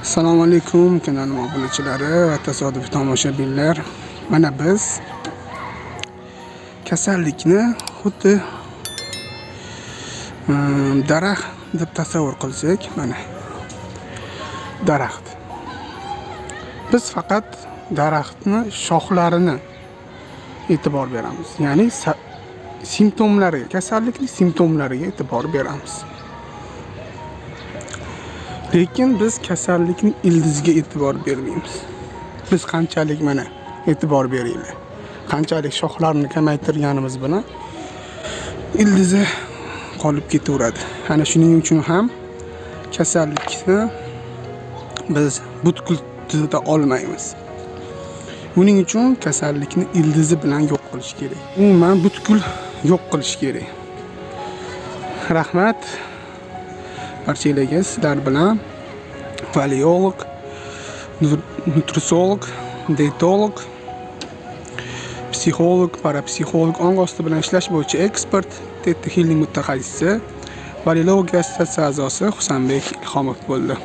assalomu alaykum kanalim obunachilari va tasodifiy tomoshabinlar. Mana biz kasallikni xuddi mm, daraxt deb tasavvur qilsak mana daraxt. Biz faqat daraxtni shoxlarini e'tibor beramiz. Ya'ni simptomlariga kasallikni simptomlariga e'tibor beramiz. Lekin biz kasallikning ildiziga e'tibor bermaymiz. Biz qanchalik mana e'tibor beringlar qanchalik shoxlarni kamaytirganimiz bilan ildizi qolib ketaveradi. Ana shuning uchun ham kasallikni biz butkul tuza olmaymiz. Buning uchun kasallikni ildizi bilan yo'q qilish kerak. Umuman butkul yo'q qilish kerak. Rahmat. Barchalarga sizlar bilan paleolog nutrisolog dietolog psixolog parapsixolog ong osti bilan ishlash bo'yicha ekspert teta healing mutaxassisi valilologiya assotsiatsiya a'zosi husanbek ilhomov bo'ldi.